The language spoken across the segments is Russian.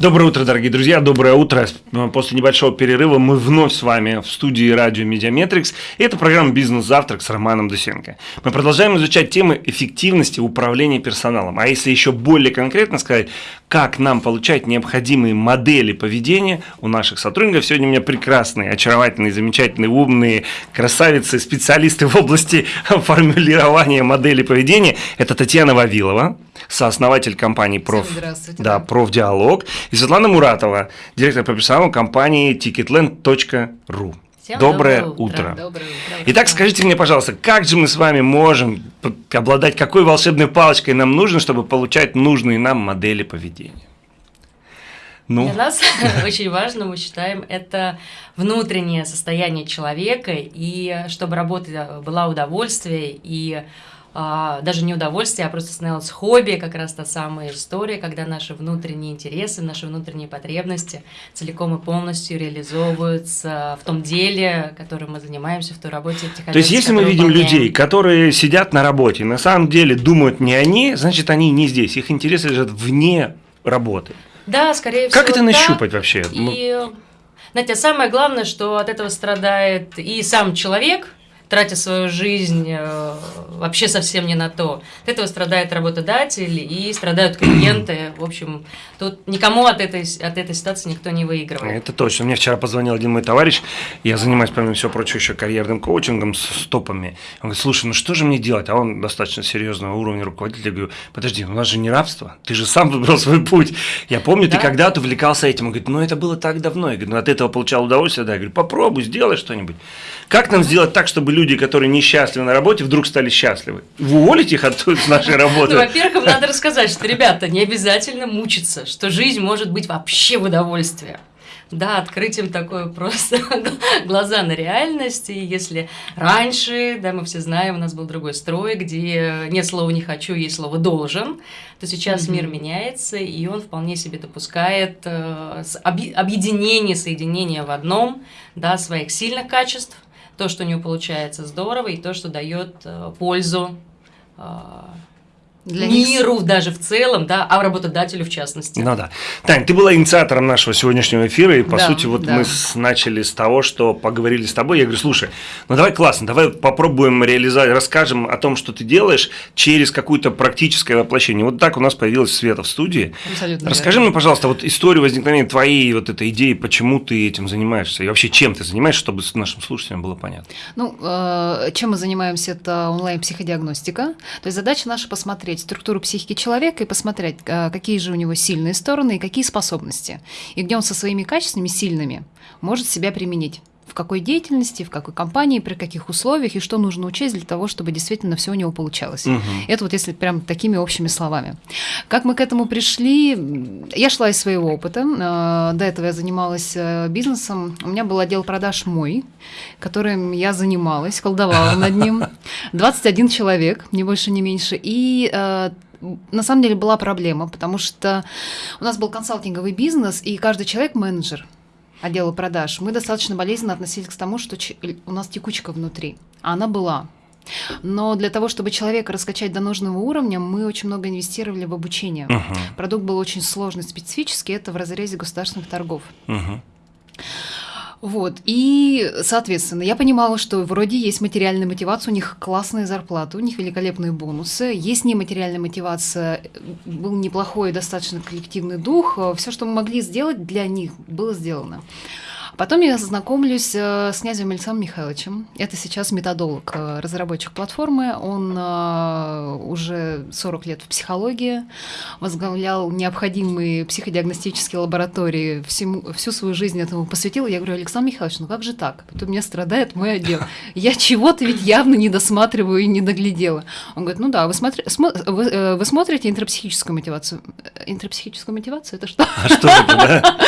Доброе утро, дорогие друзья, доброе утро. После небольшого перерыва мы вновь с вами в студии радио Mediametrics. Это программа «Бизнес-завтрак» с Романом Дусенко. Мы продолжаем изучать темы эффективности управления персоналом. А если еще более конкретно сказать, как нам получать необходимые модели поведения у наших сотрудников. Сегодня у меня прекрасные, очаровательные, замечательные, умные красавицы, специалисты в области формулирования модели поведения. Это Татьяна Вавилова, сооснователь компании Проф, да, Профдиалог, и Светлана Муратова, директор по персоналу компании ticketland.ru. Всем доброе, доброе утро. утро. Доброе утро. Итак, скажите мне, пожалуйста, как же мы с вами можем обладать какой волшебной палочкой нам нужно, чтобы получать нужные нам модели поведения? Ну. Для нас очень важно, мы считаем, это внутреннее состояние человека, и чтобы работа была удовольствие, и даже не удовольствие, а просто становилось хобби, как раз та самая история, когда наши внутренние интересы, наши внутренние потребности целиком и полностью реализовываются в том деле, которым мы занимаемся, в той работе. То есть, если мы видим выполняем... людей, которые сидят на работе, на самом деле думают не они, значит, они не здесь, их интересы лежат вне работы. Да, скорее всего. Как это нащупать да. вообще? И, знаете, самое главное, что от этого страдает и сам человек – тратя свою жизнь э, вообще совсем не на то. От этого страдает работодатель и страдают клиенты. В общем, тут никому от этой, от этой ситуации никто не выигрывает. Это точно. Мне вчера позвонил один мой товарищ, я занимаюсь, помимо всего прочего, еще карьерным коучингом с стопами. Он говорит, слушай, ну что же мне делать? А он достаточно серьезного уровня руководителя. Я говорю, подожди, у нас же не рабство, ты же сам выбрал свой путь. Я помню, да? ты когда-то увлекался этим. Он говорит, ну это было так давно. Я говорю, ну от этого получал удовольствие. Да, я говорю, попробуй, сделай что-нибудь. Как нам сделать так, чтобы люди, которые несчастливы на работе, вдруг стали счастливы? Вы уволите их от нашей работы? Ну, во-первых, надо рассказать, что, ребята, не обязательно мучиться, что жизнь может быть вообще в удовольствие. Да, открыть им такое просто глаза на реальность. И если раньше, да, мы все знаем, у нас был другой строй, где нет слова «не хочу», есть слово «должен», то сейчас mm-hmm. мир меняется, и он вполне себе допускает э, объединение, соединение в одном, да, своих сильных качеств, то, что у него получается здорово, и то, что дает э, пользу э, для миру них... даже в целом, да, а работодателю в частности. Ну да. Тань, ты была инициатором нашего сегодняшнего эфира, и по да, сути вот да. мы с, начали с того, что поговорили с тобой. Я говорю, слушай, ну давай классно, давай попробуем реализовать, расскажем о том, что ты делаешь через какое-то практическое воплощение. Вот так у нас появилась Света в студии. Абсолютно Расскажи верно. мне, пожалуйста, вот историю возникновения твоей вот этой идеи, почему ты этим занимаешься, и вообще чем ты занимаешься, чтобы нашим слушателям было понятно. Ну, э, чем мы занимаемся, это онлайн-психодиагностика. То есть задача наша посмотреть, посмотреть структуру психики человека и посмотреть, а, какие же у него сильные стороны и какие способности, и где он со своими качествами сильными может себя применить в какой деятельности, в какой компании, при каких условиях и что нужно учесть для того, чтобы действительно все у него получалось. Угу. Это вот если прям такими общими словами. Как мы к этому пришли? Я шла из своего опыта. А, до этого я занималась э, бизнесом. У меня был отдел продаж мой, которым я занималась, колдовала над ним. 21 человек, не больше, не меньше. И э, на самом деле была проблема, потому что у нас был консалтинговый бизнес, и каждый человек менеджер отдела продаж, мы достаточно болезненно относились к тому, что у нас текучка внутри. А она была. Но для того, чтобы человека раскачать до нужного уровня, мы очень много инвестировали в обучение. Uh-huh. Продукт был очень сложный, специфический, это в разрезе государственных торгов. Uh-huh. Вот, и, соответственно, я понимала, что вроде есть материальная мотивация, у них классная зарплата, у них великолепные бонусы, есть нематериальная мотивация, был неплохой достаточно коллективный дух, все, что мы могли сделать для них, было сделано. Потом я знакомлюсь э, с князем Александром Михайловичем. Это сейчас методолог, э, разработчик платформы. Он э, уже 40 лет в психологии, возглавлял необходимые психодиагностические лаборатории, всему, всю свою жизнь этому посвятил. Я говорю, Александр Михайлович, ну как же так? Вот у меня страдает мой отдел. Я чего-то ведь явно не досматриваю и не доглядела. Он говорит, ну да, вы, смотри, смо- вы, вы смотрите интропсихическую мотивацию. Интропсихическую мотивацию – это что? А что это, да?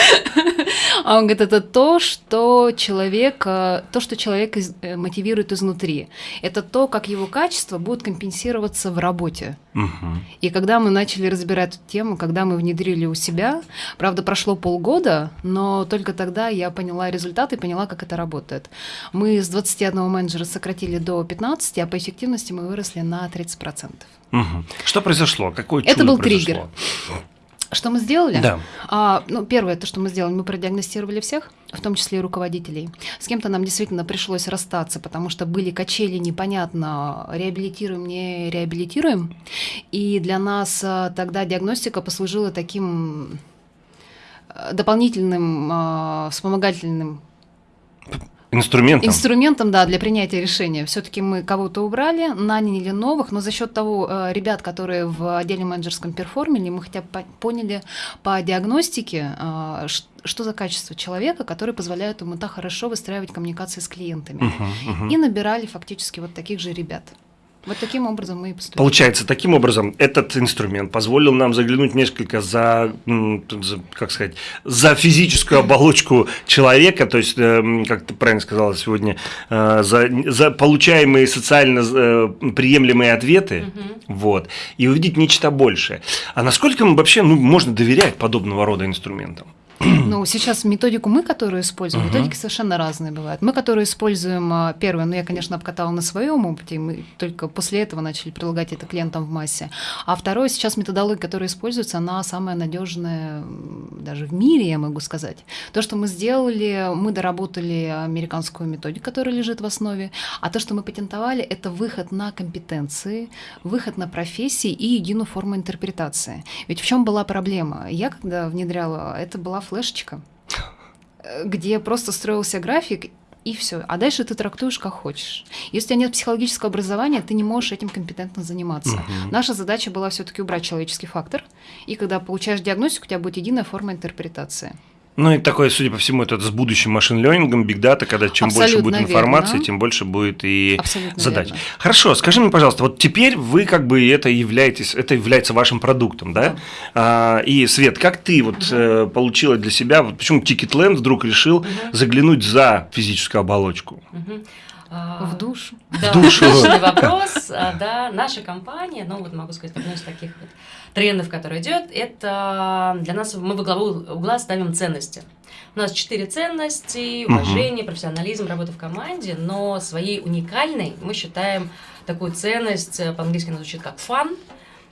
А он говорит, это то, что человек, то, что человек э, мотивирует изнутри. Это то, как его качество будет компенсироваться в работе. Угу. И когда мы начали разбирать эту тему, когда мы внедрили у себя, правда, прошло полгода, но только тогда я поняла результаты и поняла, как это работает. Мы с 21 менеджера сократили до 15, а по эффективности мы выросли на 30%. Угу. Что произошло? Какое чудо Это был произошло? триггер. Что мы сделали? Да. А, ну, первое, то, что мы сделали, мы продиагностировали всех, в том числе и руководителей. С кем-то нам действительно пришлось расстаться, потому что были качели, непонятно, реабилитируем, не реабилитируем. И для нас а, тогда диагностика послужила таким а, дополнительным а, вспомогательным Инструментом. Инструментом, да, для принятия решения. Все-таки мы кого-то убрали, наняли новых, но за счет того, э, ребят, которые в отделе менеджерском перформили, мы хотя бы по- поняли по диагностике, э, ш- что за качество человека, которые позволяют ему так хорошо выстраивать коммуникации с клиентами. Мгм, мгм. И набирали фактически вот таких же ребят. Вот таким образом мы и поступили. Получается, таким образом, этот инструмент позволил нам заглянуть несколько за, за, как сказать, за физическую оболочку человека, то есть, эм, как ты правильно сказала сегодня, э, за, за получаемые социально э, приемлемые ответы, вот, и увидеть нечто большее. А насколько вообще ну, можно доверять подобного рода инструментам? Ну, сейчас методику мы, которую используем, методики совершенно разные бывают. Мы, которые используем а, первое, ну, я, конечно, обкатала на своем опыте, и мы только после этого начали прилагать это клиентам в массе. А второе, сейчас методология, которая используется, она самая надежная даже в мире, я могу сказать. То, что мы сделали, мы доработали американскую методику, которая лежит в основе, а то, что мы патентовали, это выход на компетенции, выход на профессии и единую форму интерпретации. Ведь в чем была проблема? Я, когда внедряла, это была флешечка, э, где просто строился график, и все. А дальше ты трактуешь как хочешь. Если у тебя нет психологического образования, ты не можешь этим компетентно заниматься. Мгм. Наша задача была все-таки убрать человеческий фактор. И когда получаешь диагностику, у тебя будет единая форма интерпретации. Ну и такое, судя по всему, это с будущим машин-лернингом, бигдата, когда чем больше Абсолютно будет верно. информации, тем больше будет и Абсолютно задач. верно. Хорошо, скажи мне, пожалуйста, вот теперь вы как бы это являетесь, это является вашим продуктом, да? А, и Свет, как ты вот э, получила для себя, вот почему Ticketland вдруг решил заглянуть за физическую оболочку? А, В душу. Да, душу. отличный вопрос. А, Да, наша компания, ну вот могу сказать, одно из таких вот трендов, который идет, это для нас, мы во главу угла ставим ценности. У нас четыре ценности, уважение, профессионализм, работа в команде, но своей уникальной мы считаем такую ценность, э, по-английски она звучит как fun,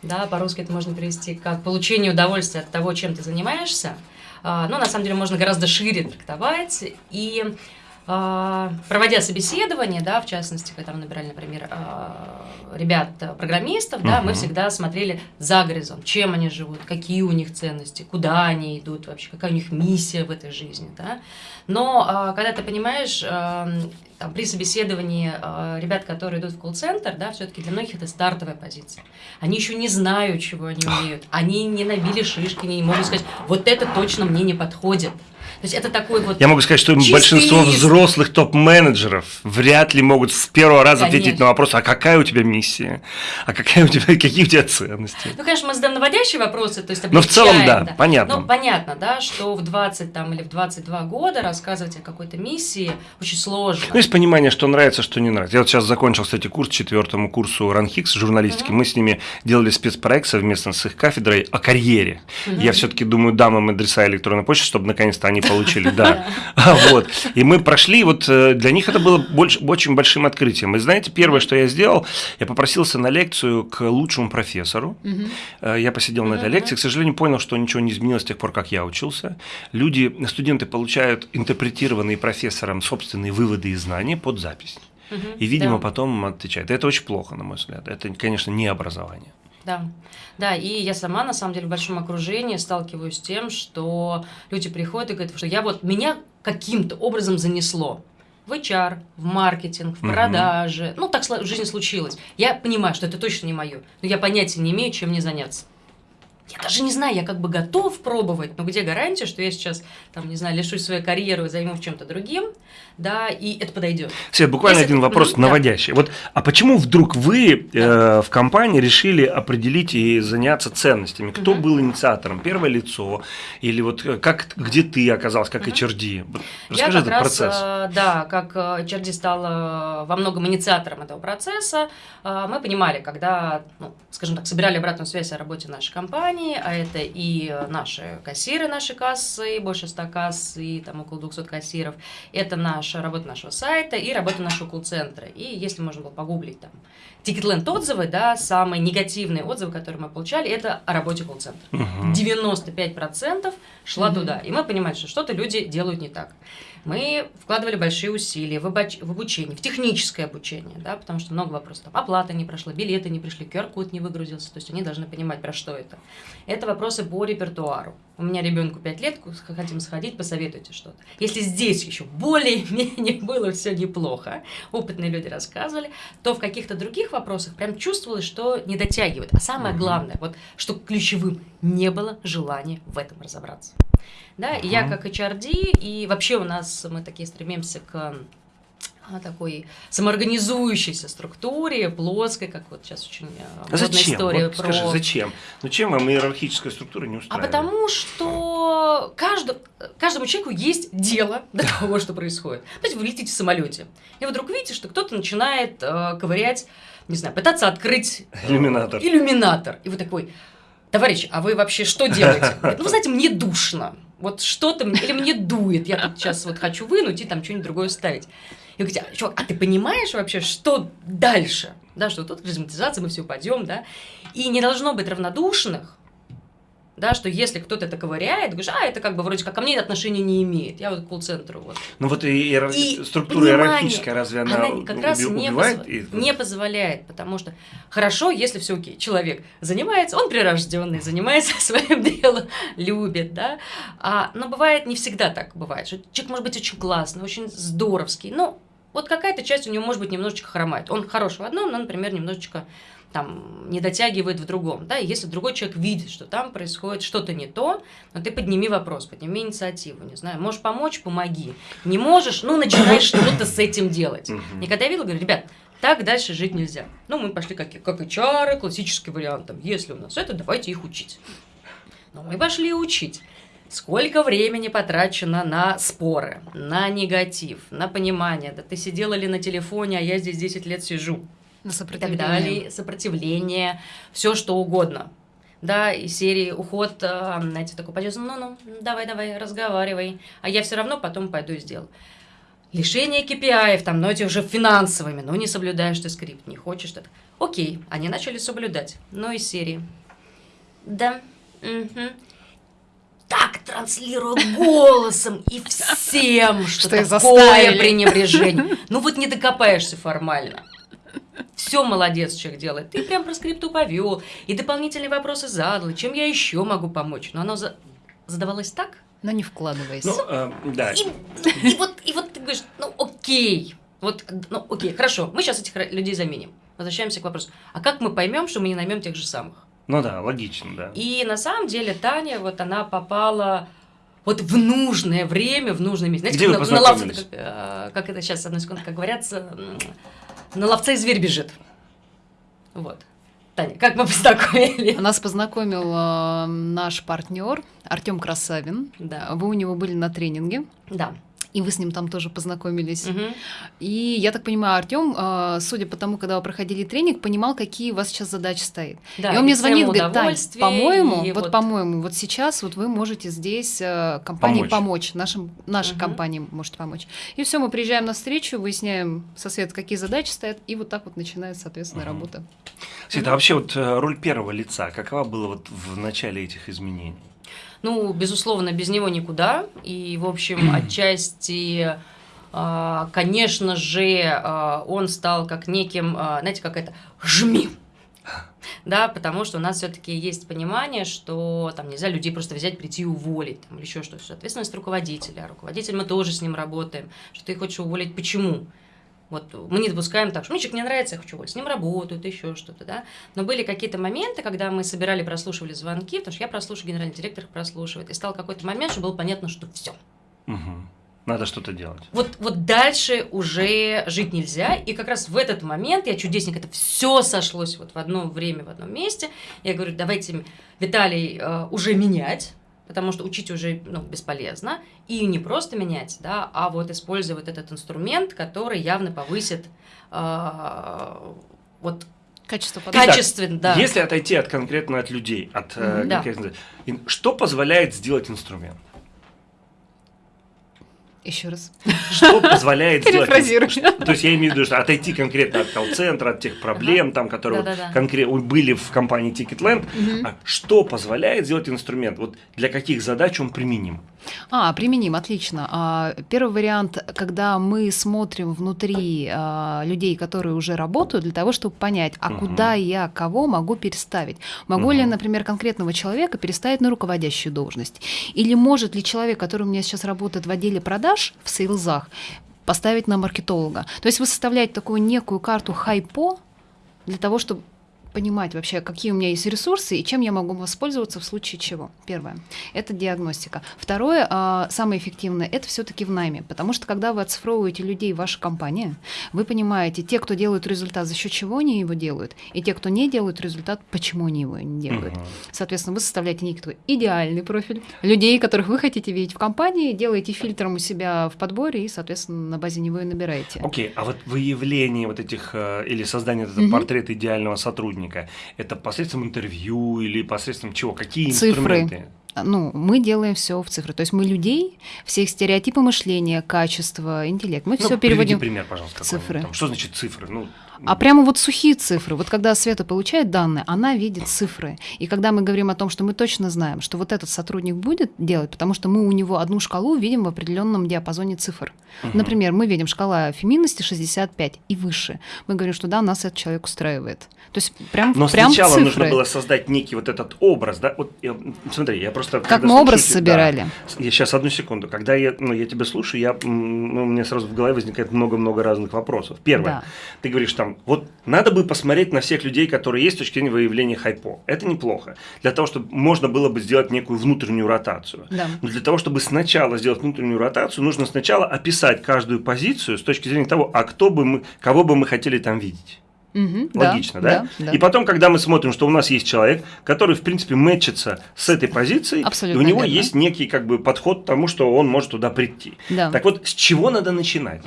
да, по-русски это можно перевести как получение удовольствия от того, чем ты занимаешься. А, Но на самом деле можно гораздо шире трактовать. И проводя собеседование, да, в частности, когда мы набирали, например, а, ребят, а, программистов, да, мы всегда смотрели за горизонт, чем они живут, какие у них ценности, куда они идут вообще, какая у них миссия в этой жизни, да. Но а, когда ты понимаешь, а, там, при собеседовании а, ребят, которые идут в колл-центр, да, все-таки для многих это стартовая позиция. Они еще не знают, чего они умеют. Они не набили шишки, не могут сказать, вот это точно мне не подходит. То есть это такой вот... Я могу сказать, что большинство лист. взрослых топ-менеджеров вряд ли могут с первого раза ответить Конечно. на вопрос, а какая у тебя миссия? А какая у тебя, какие у тебя ценности? Ну, конечно, мы задаем наводящие вопросы, то есть Но в целом, облегчаем, да, понятно. Ну, понятно, да, что в 20 там, или в 22 года рассказывать о какой-то миссии очень сложно. Ну, есть понимание, что нравится, что не нравится. Я вот сейчас закончил, кстати, курс четвертому курсу РАНХИКС журналистики. Мы с ними делали спецпроект совместно с их кафедрой о карьере. Я все-таки думаю, дам им адреса электронной почты, чтобы наконец-то они получили, да. А, Вот. И мы прошли, вот э, для них это было больш- очень большим открытием. И знаете, первое, что я сделал, я попросился на лекцию к лучшему профессору. Э, Я посидел на этой лекции, к сожалению, понял, что ничего не изменилось с тех пор, как я учился. Люди, студенты получают интерпретированные профессором собственные выводы и знания под запись. И, видимо, да. потом отвечают. Это очень плохо, на мой взгляд. Это, конечно, не образование. Да, да, и я сама, на самом деле, в большом окружении сталкиваюсь с тем, что люди приходят и говорят, что я вот, меня каким-то образом занесло в HR, в маркетинг, в продажи. Ну, так жизни случилось. Я понимаю, что это точно не мое, но я понятия не имею, чем мне заняться. Я даже не знаю, я как бы готов пробовать, но где гарантия, что я сейчас, там, не знаю, лишусь своей карьеры и займу чем-то другим, да, и это подойдет. Свет, буквально Если- один вопрос да. наводящий. Вот, а почему вдруг вы э, в компании решили определить и заняться ценностями? Кто Мгм. был инициатором? Первое лицо? Или вот э, как, где ты оказалась, как HRD? Вот Расскажи я этот раз, процесс. э, да, как э, HRD стала во многом инициатором этого процесса, э, мы понимали, когда, ну, скажем так, собирали обратную связь о работе нашей компании, компании, а это и наши кассиры, наши кассы, больше 100 касс и там около 200 кассиров. Это наша работа нашего сайта и работа нашего колл-центра. И если можно было погуглить там Ticketland отзывы, да, самые негативные отзывы, которые мы получали, это о работе колл-центра. Мгм. 95% шла Мгм. туда. И мы понимаем, что что-то люди делают не так. Мы вкладывали большие усилия в, обоч- в обучение, в техническое обучение, да, потому что много вопросов. Там, оплата не прошла, билеты не пришли, QR-код не выгрузился. То есть они должны понимать, про что это. Это вопросы по репертуару. У меня ребенку 5 лет, хотим сходить, посоветуйте что-то. Если здесь еще более-менее было все неплохо, опытные люди рассказывали, то в каких-то других вопросах прям чувствовалось, что не дотягивает. А самое главное, вот что ключевым, не было желания в этом разобраться. Да, и я как HRD, и вообще у нас мы такие стремимся к а, такой самоорганизующейся структуре, плоской, как вот сейчас очень э, А модная зачем? история Вот скажи, про зачем? Ну чем вам иерархическая структура не а устраивает? потому что каждому, каждому человеку есть дело до того, что происходит. Знаете, вы летите в самолете, и вы вдруг видите, что кто-то начинает э, ковырять, не знаю, пытаться открыть э, Иллюминатор. иллюминатор. И вы такой, товарищ, а вы вообще что делаете? Говорит, ну, вы знаете, мне душно. Вот что-то, мне- или мне дует, я тут сейчас вот хочу вынуть и там что-нибудь другое ставить. И вы говорите, «А, чувак, а ты понимаешь вообще, что дальше? Да, что тут размонетизация, мы все упадем, да? И не должно быть равнодушных, да, что если кто-то это ковыряет, говоришь, а, это как бы вроде как ко мне отношения не имеет. Я вот к колл-центру вот. Ну вот и иер- И структура иерархическая, разве она, Она как раз уби- не, убивает? и- не позволяет, потому что хорошо, если все окей. Человек занимается, он прирожденный, занимается своим делом, любит, да. А, но бывает не всегда так бывает. Что человек может быть очень классный, очень здоровский, но вот какая-то часть у него может быть немножечко хромает. Он хорош в одном, но, например, немножечко там не дотягивает в другом, да, и если другой человек видит, что там происходит что-то не то, ну ты подними вопрос, подними инициативу, не знаю, можешь помочь, помоги, не можешь, ну начинай что-то с этим делать. И когда я видела, говорю, ребят, так дальше жить нельзя. Ну, мы пошли как, как HR, классический вариант, там, если у нас это, давайте их учить. Но мы пошли учить. Сколько времени потрачено на споры, на негатив, на понимание, да ты сидела ли на телефоне, а я здесь 10 лет сижу На и так сопротивление. далее, сопротивление, все что угодно. Да, и серии уход, а, знаете, такой пойдет, ну-ну, давай, давай, разговаривай, а я все равно потом пойду и сделаю. Лишение KPI, там, но эти уже финансовыми, ну не соблюдаешь ты скрипт, не хочешь что-то. Окей, они начали соблюдать, но из серии. Да, мгм. Так транслирую голосом и всем, что, Что такое пренебрежение. Ну вот не докопаешься формально. Все молодец человек делает. Ты прям про скрипту повел, и дополнительные вопросы задал, чем я еще могу помочь. Но оно за- задавалось так, Но не вкладываясь. Ну, э, да. и, и вот, и вот ты говоришь, ну окей, вот, ну окей, хорошо, мы сейчас этих людей заменим. Возвращаемся к вопросу, а как мы поймем, что мы не наймем тех же самых? Ну да, логично, да. И на самом деле Таня, вот она попала вот в нужное время, в нужное место. Где вы как на, на ловце, познакомились? как, э, как это сейчас, одной секунды, как говорят, на ловца и зверь бежит. Вот. Таня, как мы познакомились? Нас познакомил э, наш партнер Артем Красавин. Да, Вы у него были на тренинге, да. И вы с ним там тоже познакомились. Мгм. И я так понимаю, Артем, э, судя по тому, когда вы проходили тренинг, понимал, какие у вас сейчас задачи стоят. Да, и он мне и звонит, тема говорит, Тань, по-моему, и вот, по-моему, вот сейчас вот вы можете здесь э, компании Помочь. помочь, нашим, нашей Мгм. компании может помочь. И все, мы приезжаем на встречу, выясняем со Свет, какие задачи стоят, и вот так вот начинается, соответственно, Мгм. работа. Света, а вообще вот э, роль первого лица, какова была вот в начале этих изменений? Ну, безусловно, без него никуда. И, в общем, отчасти, а, конечно же, а, он стал как неким, а, знаете, как это, жми. Да, потому что у нас все-таки есть понимание, что там нельзя людей просто взять, прийти и уволить, там, или еще что-то. Ответственность руководителя. Руководитель мы тоже с ним работаем. Что ты хочешь уволить, почему? Вот мы не допускаем так, что мне человек не нравится, я хочу. С ним работают, еще что-то, да. Но были какие-то моменты, когда мы собирали, прослушивали звонки, потому что я прослушиваю, генеральный директор прослушивает. И стал какой-то момент, что было понятно, что все. Мгм. Надо что-то делать. Вот, вот дальше уже жить нельзя. И как раз в этот момент я чудесник, это все сошлось вот в одно время, в одном месте. Я говорю, давайте, Виталий, э, уже менять, потому что учить уже ну, бесполезно. И не просто менять, да, а вот использовать этот инструмент, который явно повысит э, вот Качество подачи. Качественно, да. Если отойти от конкретно от людей, от э, Мгм, да. конкретно- ин- что позволяет сделать инструмент? Еще раз. Что позволяет сделать... То есть я имею в виду, что отойти конкретно от колл-центра, от тех проблем, там, которые вот конкретно были в компании Ticketland, а что позволяет сделать инструмент? Вот для каких задач он применим? А, применим, отлично. А, Первый вариант, когда мы смотрим внутри а, людей, которые уже работают, для того, чтобы понять, а Мгм. куда я кого могу переставить. Могу ли, Мгм. например, конкретного человека переставить на руководящую должность? Или может ли человек, который у меня сейчас работает в отделе продаж, в сейлзах, поставить на маркетолога? То есть вы составляете такую некую карту хайпо для того, чтобы понимать вообще, какие у меня есть ресурсы и чем я могу воспользоваться в случае чего. Первое – это диагностика. Второе, а, самое эффективное – это все-таки в найме, потому что когда вы оцифровываете людей в вашей компании, вы понимаете, те, кто делают результат, за счет чего они его делают, и те, кто не делают результат, почему они его не делают. Мгм. Соответственно, вы составляете некий идеальный профиль людей, которых вы хотите видеть в компании, делаете фильтром у себя в подборе и, соответственно, на базе него и набираете. Окей, а вот выявление вот этих э, или создание этого Мгм. портрета идеального сотрудника, это посредством интервью или посредством чего? Какие Цифры. инструменты? ну, мы делаем все в цифры. То есть мы людей, все их стереотипы мышления, качество, интеллект, мы Ну, все переводим. пример, пожалуйста, цифры. там. Что значит цифры? Ну, А прямо вот сухие цифры. Вот когда Света получает данные, она видит цифры. И когда мы говорим о том, что мы точно знаем, что вот этот сотрудник будет делать, потому что мы у него одну шкалу видим в определенном диапазоне цифр. Мгм. Например, мы видим шкала феминности 65 и выше. Мы говорим, что да, нас этот человек устраивает. То есть прям, Но прям сначала цифры. нужно было создать некий вот этот образ, да? Вот я- смотри, я просто Как мы образ слушаю собирали. Я сейчас одну секунду. Когда я, ну, я тебя слушаю, я, ну, у меня сразу в голове возникает много-много разных вопросов. Первое. Да. Ты говоришь там, вот надо бы посмотреть на всех людей, которые есть с точки зрения выявления хайпо. Это неплохо. Для того, чтобы можно было бы сделать некую внутреннюю ротацию. Да. Но для того, чтобы сначала сделать внутреннюю ротацию, нужно сначала описать каждую позицию с точки зрения того, а кто бы мы, кого бы мы хотели там видеть. Да, Логично, да? да. И потом, когда мы смотрим, что у нас есть человек, который, в принципе, мэчится с этой позицией, Абсолютно и у него верно. есть некий как бы подход к тому, что он может туда прийти. Да. Так вот, с чего надо начинать?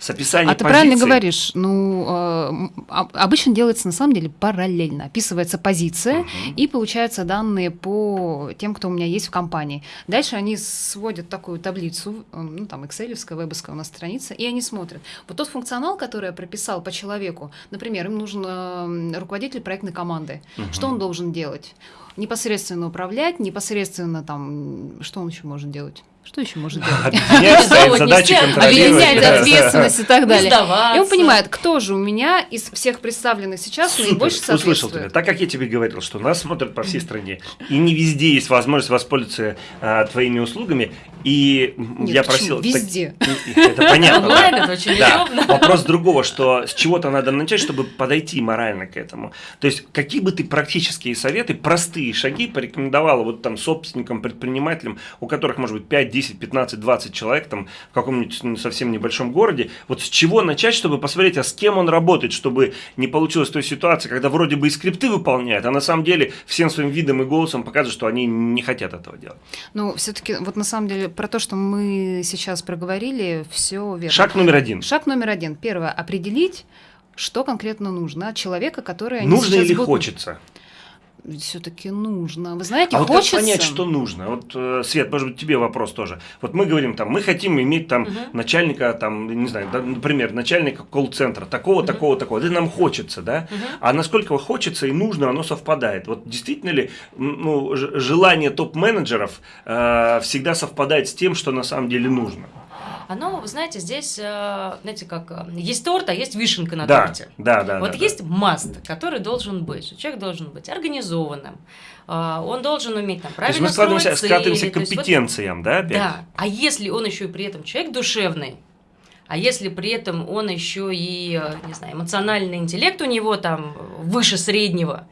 С описания А ты правильно говоришь. Ну, э, а- обычно делается на самом деле параллельно. Описывается позиция, Мгм. и получаются данные по тем, кто у меня есть в компании. Дальше они сводят такую таблицу, э, ну, там, экселевская, вебовская у нас страница, и они смотрят. Вот тот функционал, который я прописал по человеку, например, им нужен руководитель проектной команды. Мгм. Что он должен делать? Непосредственно управлять, непосредственно там, что он еще может делать? Что еще может делать? Объединять, задачи, да. ответственность и так далее. И он понимает, кто же у меня из всех представленных сейчас Супер, наибольше услышал тебя. Так как я тебе говорил, что нас смотрят по всей стране, и не везде есть возможность воспользоваться а, твоими услугами, и Нет, я почему? просил... так- Везде. это понятно. да. Онлайн это очень Да. Вопрос другого, что с чего-то надо начать, чтобы подойти морально к этому. То есть, какие бы ты практические советы, простые шаги порекомендовала вот там собственникам, предпринимателям, у которых может быть 5, 10, 15, 20 человек там в каком-нибудь ну, совсем небольшом городе, вот с чего начать, чтобы посмотреть, а с кем он работает, чтобы не получилась той ситуации, когда вроде бы и скрипты выполняют, а на самом деле всем своим видом и голосом показывают, что они не хотят этого делать. Ну, все-таки, вот на самом деле, про то, что мы сейчас проговорили, все верно. Шаг номер один. Шаг номер один. Первое, определить, что конкретно нужно от человека, который Нужно или будут- хочется? Все-таки нужно. Вы знаете, А вот хочется. как понять, что нужно? Вот, э, Свет, может быть, тебе вопрос тоже. Вот мы говорим там, мы хотим иметь там Мгм. начальника, там, не знаю, да, например, начальника колл-центра, такого, такого, такого. Это нам хочется, да? Мгм. А насколько хочется и нужно, оно совпадает. Вот действительно ли ну, желание топ-менеджеров э, всегда совпадает с тем, что на самом деле нужно? Оно, знаете, здесь, э, знаете, как э, есть торт, а есть вишенка на да, торте. да, да. Вот да, есть маст, который должен быть. Человек должен быть организованным. э, Он должен уметь там да. То есть правильно мы складываемся, строить скатываемся цели, к есть вот- компетенциям, да, опять? Да. А если он еще и при этом человек душевный, а если при этом он еще и, не знаю, эмоциональный интеллект у него там выше среднего,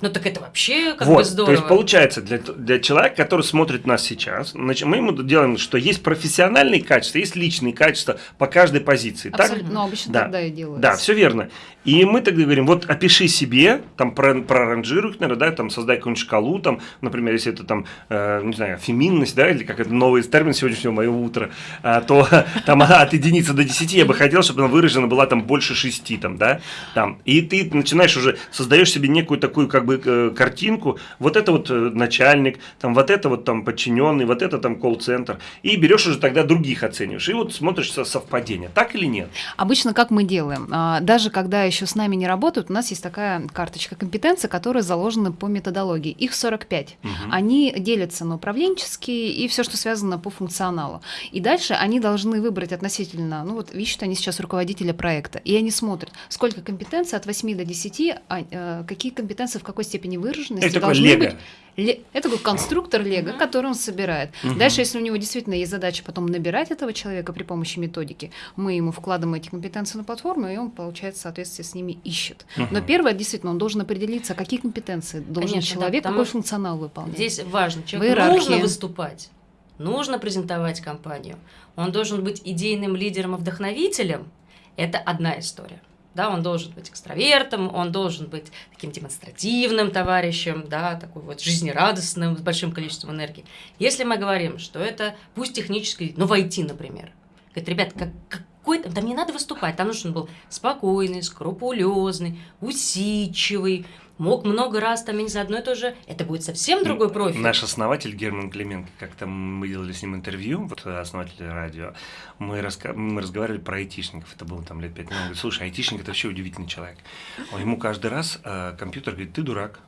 Ну так это вообще как вот, бы здорово. То есть получается, для, для человека, который смотрит нас сейчас, значит, мы ему делаем, что есть профессиональные качества, есть личные качества по каждой позиции. Абсолютно, так? ну обычно да. тогда и делается. Да, все верно. И мы тогда говорим, вот опиши себе, там про, проранжируй наверное, да, там создай какую-нибудь шкалу, там, например, если это там, э, не знаю, феминность, да, или как это новый термин сегодняшнего моего утра, э, то там от единицы до десяти я бы хотел, чтобы она выражена была там больше шести, там, да, там. И ты начинаешь уже, создаешь себе некую такую как бы э, картинку, вот это вот э, начальник, там, вот это вот там подчиненный, вот это там колл-центр, и берешь уже тогда других оцениваешь, и вот смотришь совпадение, так или нет? Обычно как мы делаем? А, даже когда еще с нами не работают, у нас есть такая карточка компетенции, которая заложена по методологии. Их 45. Угу. Они делятся на управленческие и все, что связано по функционалу. И дальше они должны выбрать относительно, ну вот видишь, они сейчас руководителя проекта, и они смотрят, сколько компетенций от 8 до 10, а, а, какие компетенции в какой степени выраженности Это должны лего. быть. Это такой конструктор Лего, который он собирает. Угу. Дальше, если у него действительно есть задача потом набирать этого человека при помощи методики, мы ему вкладываем эти компетенции на платформу, и он, получается, в соответствии с ними ищет. Угу. Но первое, действительно, он должен определиться, какие компетенции должен Конечно, человек, да, какой функционал выполнять. Здесь важно, человеку нужно выступать, нужно презентовать компанию, он должен быть идейным лидером и вдохновителем. Это одна история да, он должен быть экстравертом, он должен быть таким демонстративным товарищем, да, такой вот жизнерадостным, с большим количеством энергии. Если мы говорим, что это, пусть технический, но в IT, например, говорит, ребят, как, какой-то, там не надо выступать, там нужен был спокойный, скрупулезный, усидчивый, мог много раз там, я не знаю, одно и то же, это будет совсем другой профиль. Наш основатель Герман Клименко, как-то мы делали с ним интервью, вот основатель радио, мы, раска... мы разговаривали про айтишников, это было там лет пять. Он говорит, слушай, айтишник это вообще удивительный человек. Он ему каждый раз э, компьютер говорит, ты дурак,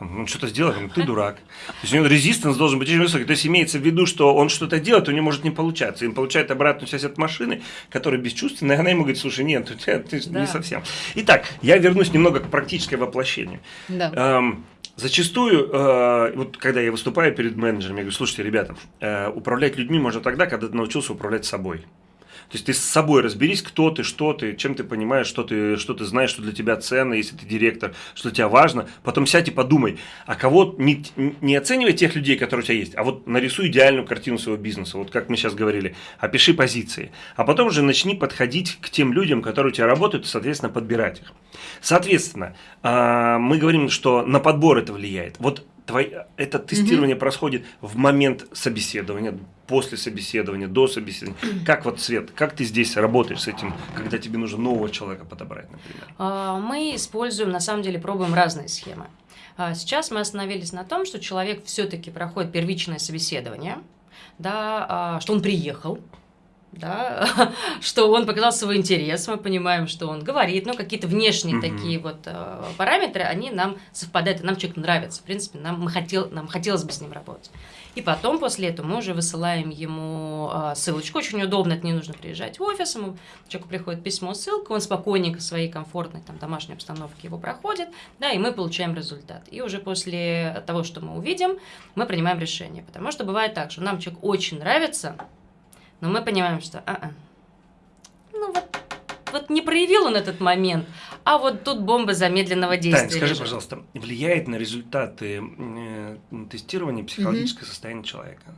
он что-то сделал, говорит, ты дурак. То есть у него резистанс должен быть очень высокий. То есть имеется в виду, что он что-то делает, у него может не получаться. И он получает обратную связь от машины, которая бесчувственная, и она ему говорит, слушай, нет, тебя ты да. не совсем. Итак, я вернусь немного к практической воплощению. Да. Эм, Зачастую, э, вот когда я выступаю перед менеджерами, я говорю, слушайте, ребята, э, управлять людьми можно тогда, когда ты научился управлять собой. То есть ты с собой разберись, кто ты, что ты, чем ты понимаешь, что ты, что ты знаешь, что для тебя ценно, если ты директор, что для тебя важно. Потом сядь и подумай, а кого не, не оценивай тех людей, которые у тебя есть, а вот нарисуй идеальную картину своего бизнеса. Вот как мы сейчас говорили, опиши позиции. А потом уже начни подходить к тем людям, которые у тебя работают, и, соответственно, подбирать их. Соответственно, а, мы говорим, что на подбор это влияет. Вот твой, это тестирование угу. происходит в момент собеседования, после собеседования, до собеседования. Как вот, Свет, как ты здесь работаешь с этим, когда тебе нужно нового человека подобрать, например? А, мы используем, на самом деле, пробуем разные схемы. А, сейчас мы остановились на том, что человек все-таки проходит первичное собеседование, да, а, что он приехал, да, что он показал свой интерес, мы понимаем, что он говорит, ну, какие-то внешние mm-hmm. такие вот э, параметры, они нам совпадают, и нам человек нравится, в принципе, нам, мы хотел, нам хотелось бы с ним работать. И потом после этого мы уже высылаем ему э, ссылочку, очень удобно, это не нужно приезжать в офис, ему человеку приходит письмо, ссылка, он спокойненько в своей комфортной там домашней обстановке его проходит, да, и мы получаем результат. И уже после того, что мы увидим, мы принимаем решение, потому что бывает так, что нам человек очень нравится, но мы понимаем, что а -а. Вот, вот не проявил он этот момент, а вот тут бомба замедленного действия. Тань, скажи, лежит. пожалуйста, влияет на результаты э, тестирования психологическое угу. состояние человека?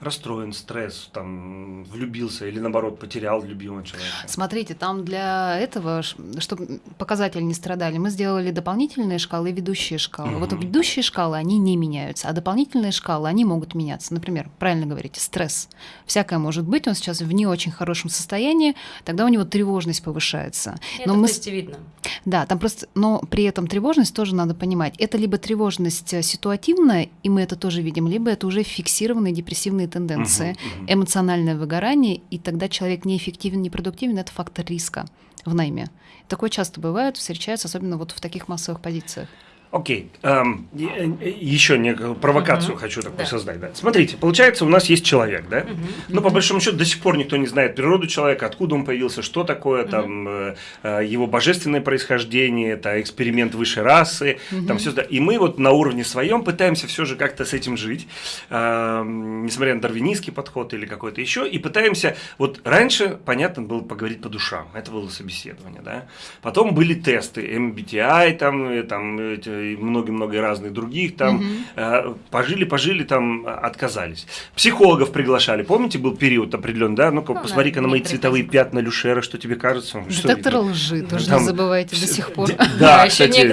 Расстроен, стресс, там, влюбился или наоборот потерял любимого человека? Смотрите, там для этого, чтобы показатели не страдали, мы сделали дополнительные шкалы и ведущие шкалы. Угу. Вот ведущие шкалы, они не меняются, а дополнительные шкалы, они могут меняться. Например, правильно говорите, стресс. Всякое может быть, он сейчас в не очень хорошем состоянии, тогда у него тревожность повышается. Это но мы... видно. Да, там просто, но при этом тревожность тоже надо понимать. Это либо тревожность э, ситуативная, и мы это тоже видим, либо это уже фиксированные депрессивные тенденции, угу, угу. эмоциональное выгорание, и тогда человек неэффективен, непродуктивен, это фактор риска в найме. Такое часто бывает, встречается, особенно вот в таких массовых позициях. Окей, эм, еще не провокацию uh-huh. хочу такую да. создать. Да. Смотрите, получается, у нас есть человек, да? Но по большому счету до сих пор никто не знает природу человека, откуда он появился, что такое uh-huh. там э, э, его божественное происхождение, это эксперимент высшей расы, uh-huh. там все. И мы вот на уровне своем пытаемся все же как-то с этим жить, э, несмотря на дарвинистский подход или какой-то еще, и пытаемся. Вот раньше, понятно, было поговорить по душам, это было собеседование, да. Потом были тесты, MBTI, там, там и много-много разных других, там э, пожили, пожили, там отказались. Психологов приглашали, помните, был период определенный, да? Ну-ка, Ну, посмотри-ка на на мои цветовые пятна Люшера, что тебе кажется? Что Детектор видно? лжи, тоже Там не забывайте до сих пор. Да, еще кстати,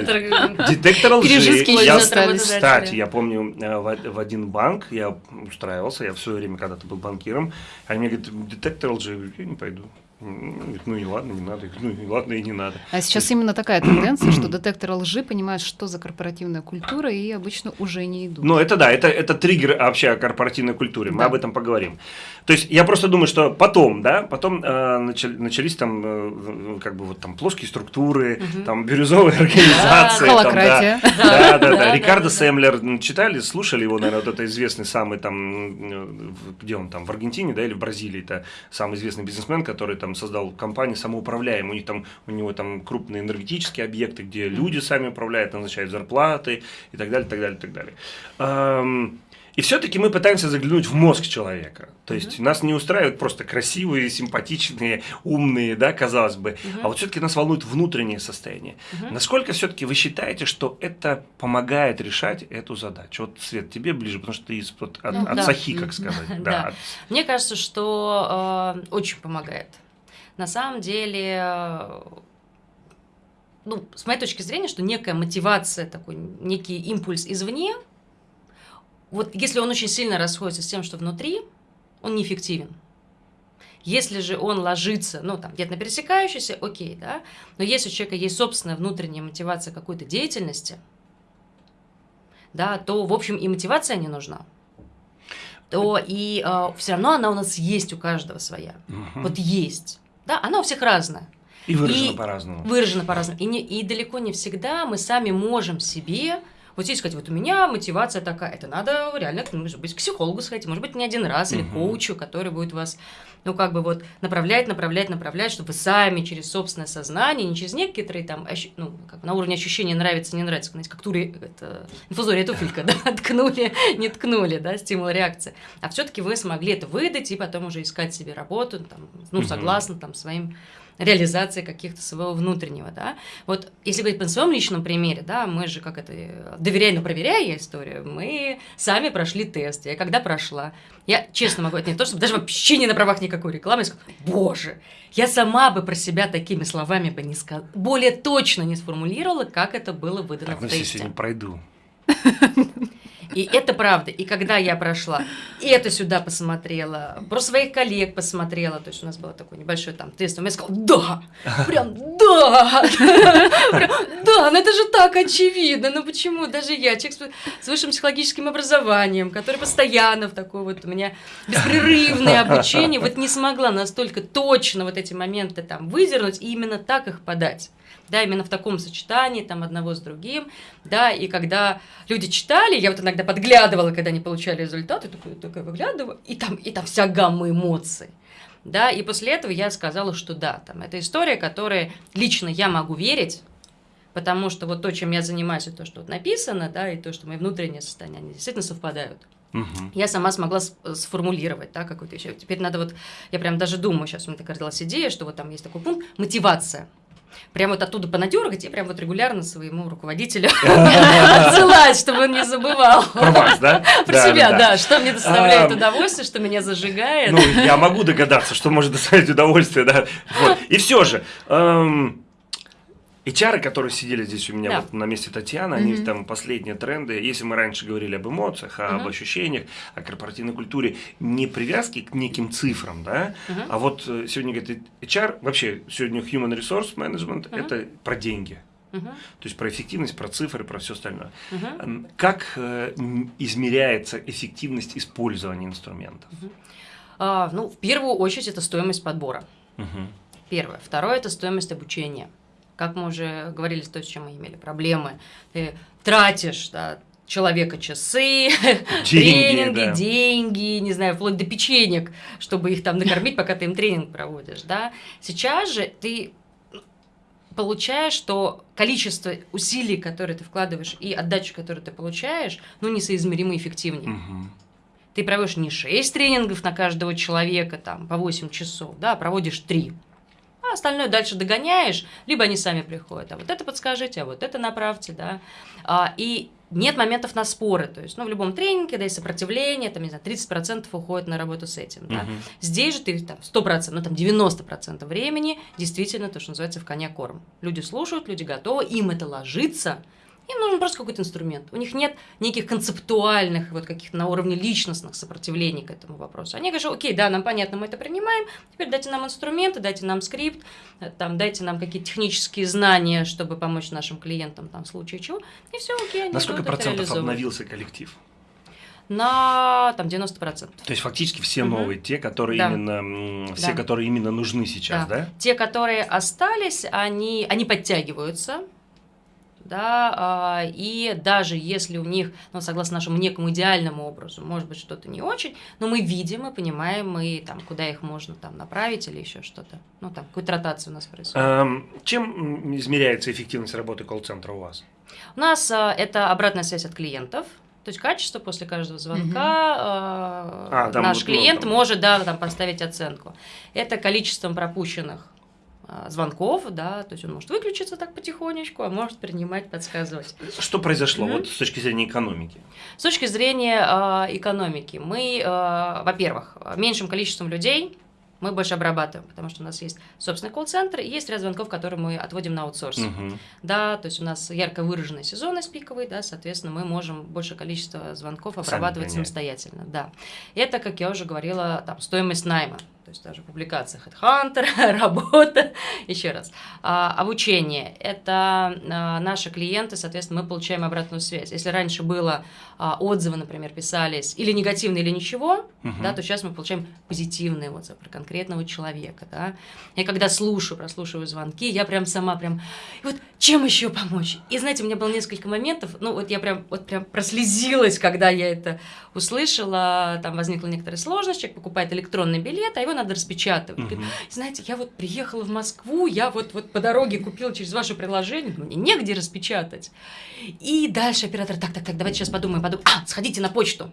детектор лжи. Я-. Кстати, я помню, э, в, один банк я устраивался, я в свое время когда-то был банкиром, они мне говорят, детектор лжи, я не пойду. Говорит, Ну и ладно, не надо. Ну и ладно, и не надо. А сейчас именно такая тенденция, что детекторы лжи понимают, что за корпоративная культура, и обычно уже не идут. Ну, это да, это, это триггер вообще о корпоративной культуре. Мы Да. об этом поговорим. То есть я просто думаю, что потом, да, потом э, начали- начались там э, как бы вот там плоские структуры, там бирюзовые организации. да. Да, да, Да, да. да, Рикардо м, читали, слушали его, наверное, вот это известный самый там, э, где он там, в Аргентине, да, или в Бразилии, это самый известный бизнесмен, который там создал компанию самоуправляемую. У них там, у него там крупные энергетические объекты, где люди сами управляют, назначают зарплаты и так далее, так далее, так далее. И все-таки мы пытаемся заглянуть в мозг человека. То есть нас не устраивают просто красивые, симпатичные, умные, да, казалось бы. А вот все-таки нас волнует внутреннее состояние. Насколько все-таки вы считаете, что это помогает решать эту задачу? Вот, Свет, тебе ближе, потому что ты из, от, от, Ну, от да. сахи, как сказать. Да. Мне кажется, что э, очень помогает. На самом деле, э, ну, с моей точки зрения, что некая мотивация, такой некий импульс извне, вот если он очень сильно расходится с тем, что внутри, он неэффективен. Если же он ложится, ну, там, где-то на пересекающийся, окей, да, но если у человека есть собственная внутренняя мотивация какой-то деятельности, да, то, в общем, и мотивация не нужна то и все равно она у нас есть у каждого своя. Мгм. Вот есть. Да, она у всех разная. И выражено и- по-разному. Выражена по-разному. И, не- и далеко не всегда мы сами можем себе вот здесь сказать, вот у меня мотивация такая, это надо реально, ну, может быть, к психологу сходить, может быть, не один раз, или Мгм. коучу, который будет вас, ну, как бы вот направлять, направлять, направлять, чтобы вы сами через собственное сознание, не через некоторые там, ощу- ну, как бы на уровне ощущения нравится, не нравится, знаете, как тури, это, инфузория туфелька, да, ткнули, не ткнули, да, стимул реакции. А все-таки вы смогли это выдать и потом уже искать себе работу, там, ну, согласно там своим реализации каких-то своего внутреннего, да. Вот если говорить по своем личном примере, да, мы же как это, доверяя, но проверяя историю, мы сами прошли тест. Я когда прошла, я честно могу, это не то, чтобы даже вообще не на правах никакой рекламы, я сказала, боже, я сама бы про себя такими словами бы не сказала, более точно не сформулировала, как это было выдано Так, в ну тесте. сегодня пройду. И это правда. И когда я прошла, и это сюда посмотрела, про своих коллег посмотрела, то есть у нас был такой небольшой там тест, я сказала, да, прям да, да, ну это же так очевидно, ну почему даже я, человек с высшим психологическим образованием, который постоянно в такой вот у меня беспрерывное обучение, вот не смогла настолько точно вот эти моменты там выдернуть и именно так их подать да, именно в таком сочетании, там, одного с другим, да, и когда люди читали, я вот иногда подглядывала, когда они получали результаты, такой, такая выглядываю, и там, и там вся гамма эмоций, да, и после этого я сказала, что да, там, это история, которой лично я могу верить, потому что вот то, чем я занимаюсь, и то, что вот написано, да, и то, что мои внутренние состояния, они действительно совпадают. Мгм. Я сама смогла с- сформулировать, да, какую-то еще. Теперь надо вот, я прям даже думаю, сейчас у меня такая родилась идея, что вот там есть такой пункт, мотивация. Прям вот оттуда понадергать и прям вот регулярно своему руководителю отсылать, чтобы он не забывал. Про вас, да? Про себя, да, что мне доставляет удовольствие, что меня зажигает. Ну, я могу догадаться, что может доставить удовольствие, да. И все же, HR, которые сидели здесь у меня Да. вот на месте Татьяны, они Мгм. там последние тренды. Если мы раньше говорили об эмоциях, об Мгм. ощущениях, о корпоративной культуре, не привязки к неким цифрам, да, Мгм. а вот э, сегодня говорит HR, вообще сегодня Human Resource Management, Мгм. это про деньги. Мгм, То есть про эффективность, про цифры, про все остальное. М, Как э, измеряется эффективность использования инструментов? А, Ну, в первую очередь, это стоимость подбора. Мгм. Первое. Второе – это стоимость обучения. Как мы уже говорили, с той, с чем мы имели проблемы. Ты тратишь да, человека часы, тренинги, да. деньги, не знаю, вплоть до печенек, чтобы их там накормить, пока ты им тренинг проводишь. Да? Сейчас же ты получаешь, что количество усилий, которые ты вкладываешь, и отдачу, которую ты получаешь, ну, несоизмеримо эффективнее. Мгм. Ты проводишь не 6 тренингов на каждого человека, там, по 8 часов, да, а проводишь 3. А остальное дальше догоняешь, либо они сами приходят, а вот это подскажите, а вот это направьте, да. А, и нет моментов на споры, то есть, ну, в любом тренинге, когда есть сопротивление, там, не знаю, 30% уходит на работу с этим, да. Мгм. Здесь же ты там 100%, ну, там 90% времени действительно то, что называется в коня корм. Люди слушают, люди готовы, им это ложится, им нужен просто какой-то инструмент. У них нет неких концептуальных, вот каких-то на уровне личностных сопротивлений к этому вопросу. Они говорят, окей, да, нам понятно, мы это принимаем, теперь дайте нам инструменты, дайте нам скрипт, там, дайте нам какие-то технические знания, чтобы помочь нашим клиентам там, в случае чего, и все, окей, они На сколько процентов обновился коллектив? На там 90%. То есть фактически все Мгм. новые, те, которые Да. именно, все, Да. которые именно нужны сейчас, да? Те, которые остались, они, они подтягиваются, да, а, и даже если у них, ну, согласно нашему некому идеальному образу, может быть, что-то не очень, но мы видим и понимаем, мы там, куда их можно там направить или еще что-то. Ну, там, какую-то ротацию у нас происходит. Эм, Чем измеряется эффективность работы колл-центра у вас? У нас а, это обратная связь от клиентов. То есть качество после каждого звонка а, А, там наш вот, ну, клиент там. может да, там, поставить оценку. Это количеством пропущенных а, звонков, да, то есть он может выключиться так потихонечку, а может принимать, подсказывать. Что произошло Мгм. вот с точки зрения экономики? С точки зрения а, экономики, мы, а, во-первых, меньшим количеством людей мы больше обрабатываем, потому что у нас есть собственный колл-центр и есть ряд звонков, которые мы отводим на аутсорс. Мгм. Да, то есть у нас ярко выраженная сезонность пиковый, да, соответственно, мы можем больше количество звонков Сами обрабатывать гонять. самостоятельно, да. Это, как я уже говорила, там, стоимость найма, то есть даже публикация HeadHunter, работа, еще раз. А, обучение – это а, наши клиенты, соответственно, мы получаем обратную связь. Если раньше было а, отзывы, например, писались или негативные, или ничего, Мгм. да, то сейчас мы получаем позитивные отзывы про конкретного человека, да. Я когда слушаю, прослушиваю звонки, я прям сама прям, «И вот чем еще помочь? И знаете, у меня было несколько моментов, ну вот я прям, вот прям прослезилась, когда я это услышала, там возникла некоторая сложность, человек покупает электронный билет, а его надо распечатывать. Говорит, Мгм. знаете, я вот приехала в Москву, я вот, вот по дороге купила через ваше приложение, мне негде распечатать. И дальше оператор, так, так, так, давайте сейчас подумаем, подумаем. А, сходите на почту.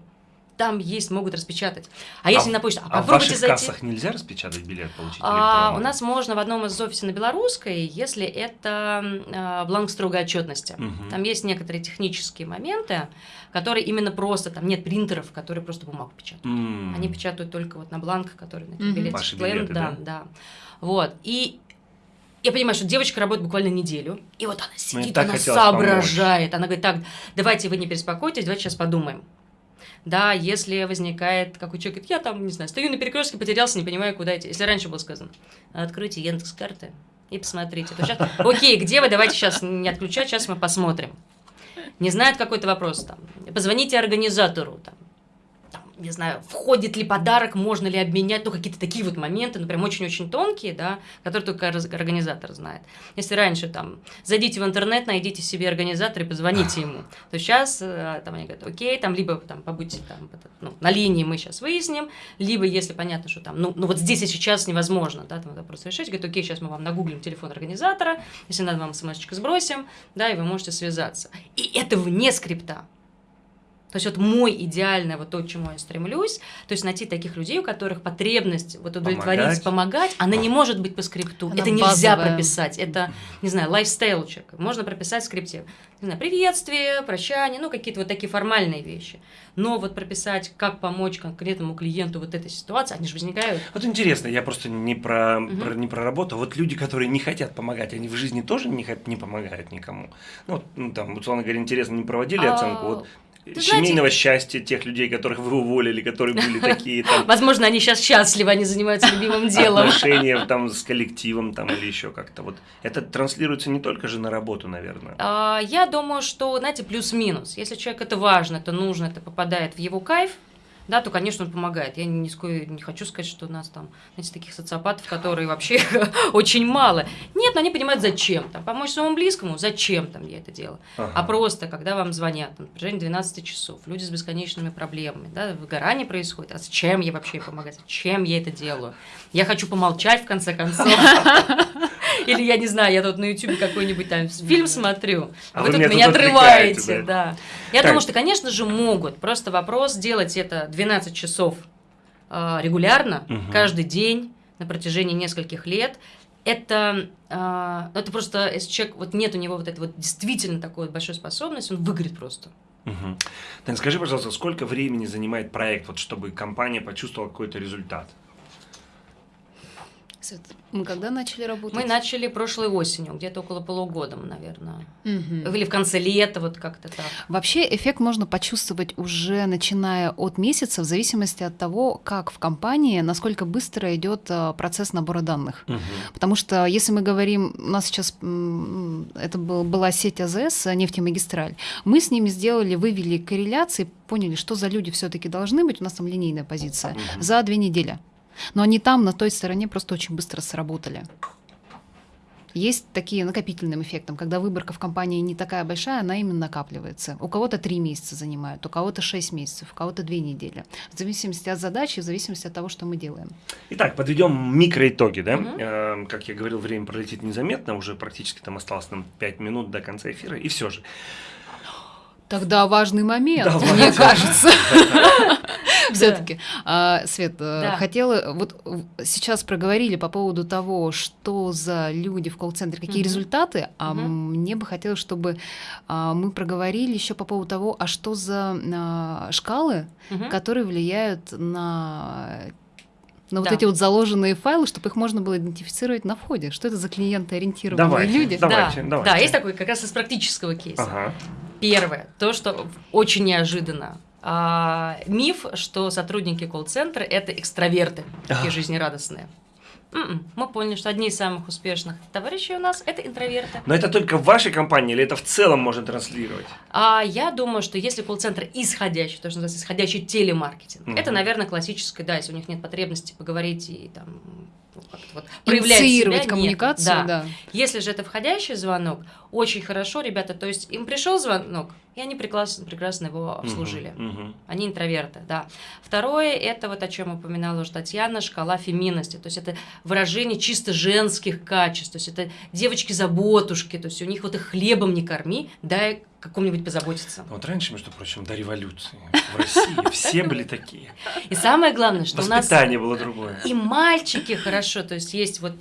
Там есть, могут распечатать. А если в- на почту, а, А в попробуйте ваших зайти. кассах нельзя распечатать билет, получить А, у нас можно в одном из офисов на Белорусской, если это а, бланк строгой отчетности. Мгм. Там есть некоторые технические моменты, которые именно просто, там нет принтеров, которые просто бумагу печатают. М. Они печатают только вот на бланках, которые на билете. Ваши билеты, да, да. Вот. И я понимаю, что девочка работает буквально неделю, и вот она сидит, Ну, так она соображает. Она говорит, так, давайте вы не беспокойтесь, давайте сейчас подумаем. Да, если возникает, как у человека, я там, не знаю, стою на перекрестке, потерялся, не понимаю, куда идти. Если раньше было сказано, откройте Яндекс карты и посмотрите. То сейчас, окей, где вы, давайте сейчас не отключать, сейчас мы посмотрим. Не знает какой-то вопрос там. Позвоните организатору, там, не знаю, входит ли подарок, можно ли обменять, ну, какие-то такие вот моменты, ну, прям очень-очень тонкие, да, которые только организатор знает. Если раньше, там, зайдите в интернет, найдите себе организатора и позвоните ему, то сейчас, э, там, они говорят, окей, там, либо, там, побудьте, там, ну, на линии мы сейчас выясним, либо, если понятно, что там, ну, ну вот здесь и сейчас невозможно, да, там, вопрос решить, говорят, окей, сейчас мы вам нагуглим телефон организатора, если надо, вам смс сбросим, да, и вы можете связаться. И это вне скрипта. То есть вот мой идеальный, вот то, к чему я стремлюсь, то есть найти таких людей, у которых потребность вот удовлетворить, Помогать. помогать, она не может быть по скрипту. Она это нельзя базовая. прописать. Это, не знаю, лайфстайл человека. Можно прописать в скрипте. Не знаю, приветствие, прощание, ну, какие-то вот такие формальные вещи. Но вот прописать, как помочь конкретному клиенту вот этой ситуации, они же возникают. Вот интересно, я просто не про, Мгм. про- не про работу. Вот люди, которые не хотят помогать, они в жизни тоже не, не помогают никому. Ну, вот, ну, там, условно говоря, интересно, не проводили А, оценку вот ты семейного счастья тех людей, которых вы уволили, которые были такие там Возможно, они сейчас счастливы, они занимаются любимым делом. отношения там с коллективом там или еще как-то. Вот это транслируется не только же на работу, наверное. А, Я думаю, что, знаете, плюс-минус. Если человек это важно, это нужно, это попадает в его кайф, да, то, конечно, он помогает. Я ни с коей не хочу сказать, что у нас там, знаете, таких социопатов, которые вообще очень мало. Нет, но они понимают, зачем. Там, помочь своему близкому, зачем там я это делаю. Ага. А просто, когда вам звонят на протяжении 12 часов, люди с бесконечными проблемами, да, выгорание происходит, а зачем я вообще помогать, зачем я это делаю? Я хочу помолчать, в конце концов. Или, я не знаю, я тут на YouTube какой-нибудь там фильм смотрю, А вы вы тут меня отрываете, отвлекаете, да. Я Так. думаю, что, конечно же, могут. Просто вопрос делать это 12 часов а, регулярно, Мгм. каждый день, на протяжении нескольких лет, это, а, это просто, если человек, вот нет у него вот этой вот действительно такой вот большой способности, он выгорит просто. Угу. Тань, скажи, пожалуйста, сколько времени занимает проект, вот, чтобы компания почувствовала какой-то результат? Свет, мы когда начали работать? Мы начали прошлой осенью, где-то около полугода, наверное. Мгм. Или в конце лета, вот как-то так. Вообще эффект можно почувствовать уже начиная от месяца, в зависимости от того, как в компании, насколько быстро идет а, процесс набора данных. Мгм. Потому что если мы говорим, у нас сейчас это был, была сеть АЗС, нефтемагистраль, мы с ними сделали, вывели корреляции, поняли, что за люди все-таки должны быть, у нас там линейная позиция, Мгм. за две недели. Но они там, на той стороне, просто очень быстро сработали. Есть такие накопительным эффектом, когда выборка в компании не такая большая, она именно накапливается. У кого-то три месяца занимает, у кого-то шесть месяцев, у кого-то две недели. В зависимости от задачи, в зависимости от того, что мы делаем. Итак, подведем микроитоги, да? Мгм. Э, как я говорил, время пролетит незаметно, уже практически там осталось нам 5 минут до конца эфира, и все же. Тогда важный момент, Давайте. мне кажется. Все-таки. Свет, э, хотела, вот в- сейчас проговорили по поводу того, что за люди в колл-центре, какие результаты, а мне бы хотелось, чтобы а, мы проговорили еще по поводу того, а что за а, шкалы, которые влияют на на вот Да. эти вот заложенные файлы, чтобы их можно было идентифицировать на входе. Что это за клиенты-ориентированные Давайте. люди? Да. Давайте, да, давайте. да, есть такой как раз из практического кейса. Ага. Первое, то, что очень неожиданно. А, миф, что сотрудники колл-центра это экстраверты, такие жизнерадостные. М-м, Мы поняли, что одни из самых успешных товарищей у нас это интроверты. Но это только в вашей компании или это в целом можно транслировать? А я думаю, что если колл-центр исходящий, то, что называется исходящий телемаркетинг, Мгм. это, наверное, классическое, да, если у них нет потребности поговорить и там вот проявлять Инициировать себя, нет. коммуникацию, Да. да. Если же это входящий звонок, очень хорошо, ребята, то есть им пришел звонок, и они прекрасно, прекрасно его обслужили. Мгм, мгм. Они интроверты, да. Второе, это вот о чем упоминала уже Татьяна, шкала феминности. То есть это выражение чисто женских качеств. То есть это девочки-заботушки. То есть у них вот их хлебом не корми, дай какому-нибудь позаботиться. Вот раньше, между прочим, до революции в России все были такие. И самое главное, что у нас Воспитание было другое. и мальчики хорошо. То есть есть вот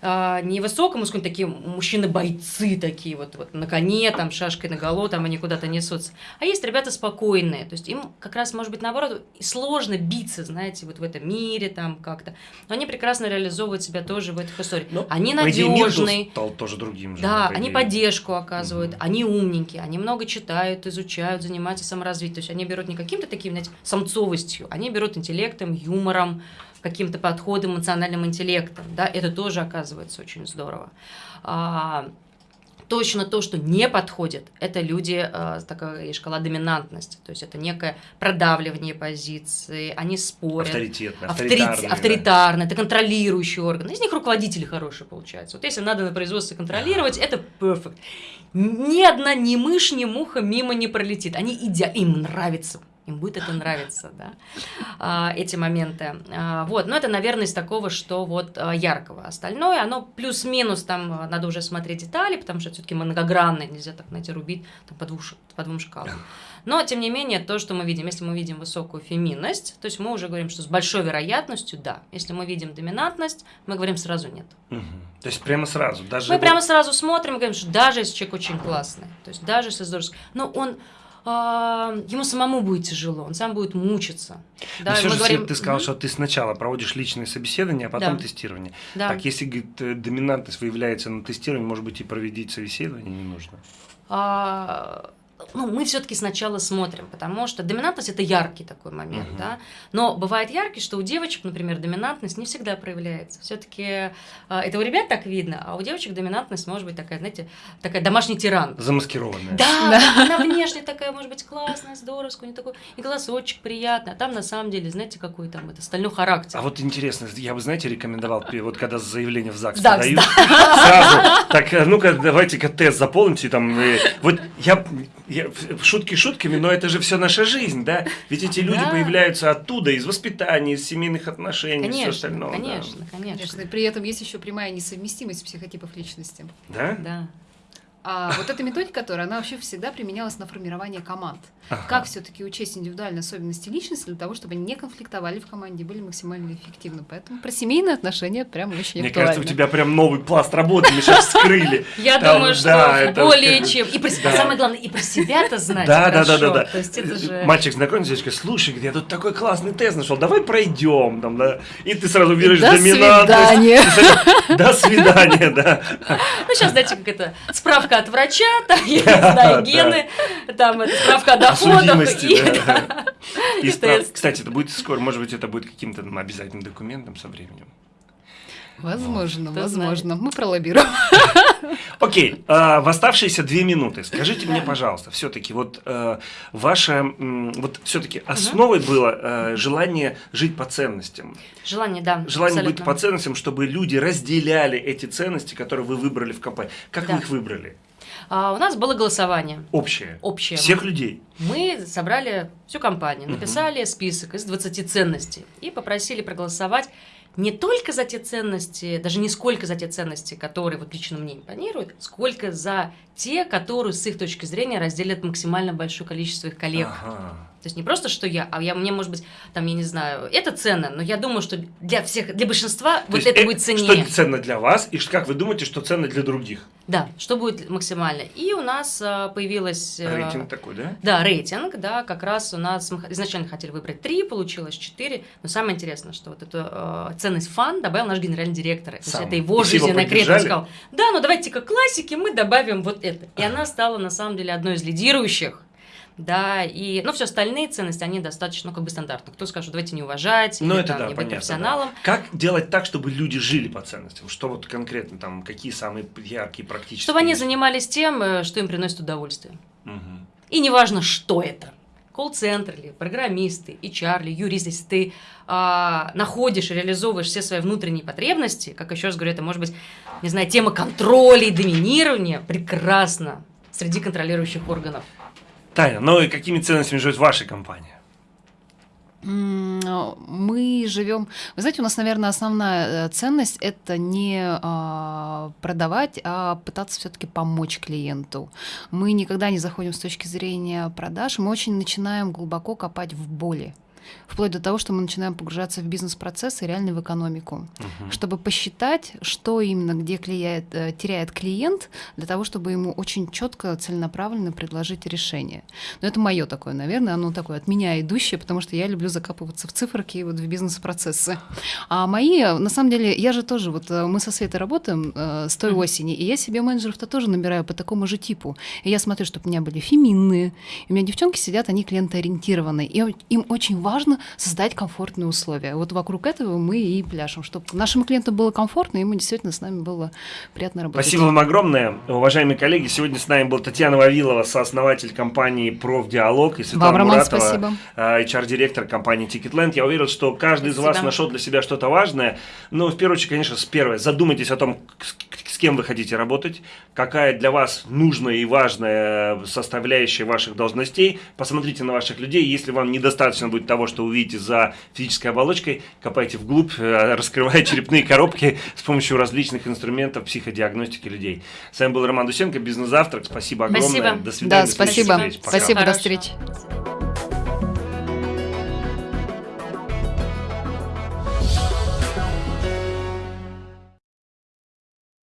а, невысокому, скажем, такие мужчины-бойцы такие вот, вот на коне, там, шашкой наголо, там они куда-то несутся. А есть ребята спокойные, то есть им как раз, может быть, наоборот, сложно биться, знаете, вот в этом мире там как-то. Но они прекрасно реализовывают себя тоже в этих историях. Ну, они надежные. стал тоже другим же. Да, по они поддержку оказывают, Мгм. они умненькие, они много читают, изучают, занимаются саморазвитием. То есть они берут не каким-то таким, знаете, самцовостью, они берут интеллектом, юмором, каким-то подходом, эмоциональным интеллектом. Да, это тоже оказывается очень здорово. А, Точно то, что не подходит, это люди, э, такая шкала доминантности, то есть это некое продавливание позиции, они спорят, Авторитетно, Авторит- авторитарные, да. авторитарно, это контролирующий орган. Из них руководители хорошие получаются. Вот если надо на производстве контролировать, это perfect. Ни одна ни мышь, ни муха мимо не пролетит. Они идя, им нравится. Им будет это нравиться, да, а, эти моменты. А, вот, но это, наверное, из такого, что вот а, яркого. Остальное, оно плюс-минус, там надо уже смотреть детали, потому что все-таки многогранное, нельзя так, знаете, рубить там, по, двух, по двум шкалам. Но, тем не менее, то, что мы видим, если мы видим высокую феминность, то есть мы уже говорим, что с большой вероятностью да. Если мы видим доминантность, мы говорим сразу нет. Мгм. То есть прямо сразу, даже Мы вот- прямо сразу смотрим и говорим, что даже если человек очень классный, то есть даже если здорово, но он ему самому будет тяжело, он сам будет мучиться. Но Да, всё мы же, говорим, ты сказал, «Мгм, что ты сначала проводишь личные собеседования, а потом Да. тестирование. да. Так, если говорит, э, доминантность выявляется на тестировании, может быть, и проведить собеседование не нужно. А, ну, мы все-таки сначала смотрим, потому что доминантность это яркий такой момент, Мгм. да. Но бывает яркий, что у девочек, например, доминантность не всегда проявляется. Все-таки это у ребят так видно, а у девочек доминантность может быть такая, знаете, такая домашний тиран. Замаскированное. Да, она внешне такая, может быть, классная, здоровская, у нее такой и голосочек приятный, а там на самом деле, знаете, какой там это стальной характер. А вот интересно, я бы, знаете, рекомендовал, вот когда заявление в ЗАГС, ЗАГС, подают, сразу, так, э, ну-ка, давайте-ка тест заполните, там, вот я, я- шутки шутками, но это же все наша жизнь, да? Ведь эти люди Да. появляются оттуда, из воспитания, из семейных отношений, все конечно, остальное. да. конечно, конечно, Конечно, и при этом есть еще прямая несовместимость психотипов личности. Да? да. А вот эта методика, которая, она вообще всегда применялась на формирование команд. Ага. Как все-таки учесть индивидуальные особенности личности для того, чтобы они не конфликтовали в команде, были максимально эффективны. Поэтому про семейные отношения прям очень Мне актуально. кажется, у тебя прям новый пласт работы мы сейчас вскрыли. Я думаю, что более чем. И про себя, Да. самое главное, и про себя-то знать. Да, да, да, да, да. Мальчик знакомится, девочка, слушай, я тут такой классный тест нашел, давай пройдем. Там, да. И ты сразу берешь До доминантность. свидания. Ты сразу- До свидания, да. Ну, сейчас, знаете, как это, справка от врача, там, я не знаю, гены, там, это, справка о доходах. судимости, и- да. И справ- Тест. Кстати, это будет скоро, может быть, это будет каким-то ну, обязательным документом со временем. Возможно, Кто возможно. Мы пролоббируем. Окей, а, в оставшиеся две минуты скажите мне, пожалуйста, все-таки вот э, ваше, вот все-таки основой было э, желание жить по ценностям, Желание, да. желание быть по ценностям, чтобы люди разделяли эти ценности, которые вы выбрали в КП. Как Да. вы их выбрали? А, у нас было голосование Общее. общее. Всех людей. Мы собрали всю компанию, написали список из 20 ценностей и попросили проголосовать не только за те ценности, даже не сколько за те ценности, которые вот лично мне импонируют, сколько за те, которые с их точки зрения разделят максимально большое количество их коллег. Ага. То есть не просто, что я, а я, мне, может быть, там, я не знаю, это ценно, но я думаю, что для всех, для большинства То вот это э, будет Что ценнее. ценно для вас, и как вы думаете, что ценно для других? Да, что будет максимально. И у нас а, появилась... э, Рейтинг такой, да? Да, рейтинг, да, как раз у нас мы изначально хотели выбрать три, получилось четыре, но самое интересное, что вот эту э, ценность фан добавил наш генеральный директор. То есть Сам. это его жизненная поддержали? сказал, да, ну давайте как классики мы добавим вот это. И она стала на самом деле одной из лидирующих. Да, и, ну, все остальные ценности, они достаточно, ну, как бы стандартны. Кто скажет, давайте не уважать, Ну, или это там, да, не быть понятно. профессионалом. да. Как делать так, чтобы люди жили по ценностям? Что вот конкретно там, какие самые яркие практические? Чтобы они занимались тем, э, что им приносит удовольствие. Мгм. И неважно, что это. Колл-центр ли, программисты, HR ли, юрист, если ты а, находишь и реализовываешь все свои внутренние потребности, как еще раз говорю, это может быть, не знаю, тема контроля и доминирования, прекрасно среди контролирующих органов. Таня, ну и какими ценностями живет ваша компания? Мы живем. Вы знаете, у нас, наверное, основная э, ценность это не а, продавать, а пытаться все-таки помочь клиенту. Мы никогда не заходим с точки зрения продаж, мы очень начинаем глубоко копать в боли. Вплоть до того, что мы начинаем погружаться в бизнес-процессы, реально в экономику, Мгм. чтобы посчитать, что именно где клиент, э, теряет клиент, для того, чтобы ему очень четко, целенаправленно предложить решение. Но это мое такое, наверное, оно такое от меня идущее, потому что я люблю закапываться в циферки и вот в бизнес-процессы. А мои, на самом деле, я же тоже, вот э, мы со Светой работаем э, с той осени, и я себе менеджеров-то тоже набираю по такому же типу. И я смотрю, чтобы у меня были феминные, у меня девчонки сидят, они клиентоориентированные, и им очень важно создать комфортные условия. Вот вокруг этого мы и пляшем, чтобы нашим клиентам было комфортно, и ему действительно с нами было приятно работать. Спасибо вам огромное, уважаемые коллеги. Сегодня с нами был Татьяна Вавилова, сооснователь компании «Профдиалог» и Светлана Вам, Муратова, спасибо. а, HR-директор компании Ticketland. Я уверен, что каждый из вас Спасибо. нашел для себя что-то важное. Но в первую очередь, конечно, с первой. Задумайтесь о том, с, кем вы хотите работать, какая для вас нужная и важная составляющая ваших должностей. Посмотрите на ваших людей. Если вам недостаточно будет того, что увидите за физической оболочкой, копайте вглубь, э, раскрывая черепные коробки с помощью различных инструментов психодиагностики людей. С вами был Роман Дусенко, Бизнес-завтрак. Спасибо огромное. Спасибо. До свидания. Да, до спасибо. встреч. Пока. Спасибо, до встречи. До.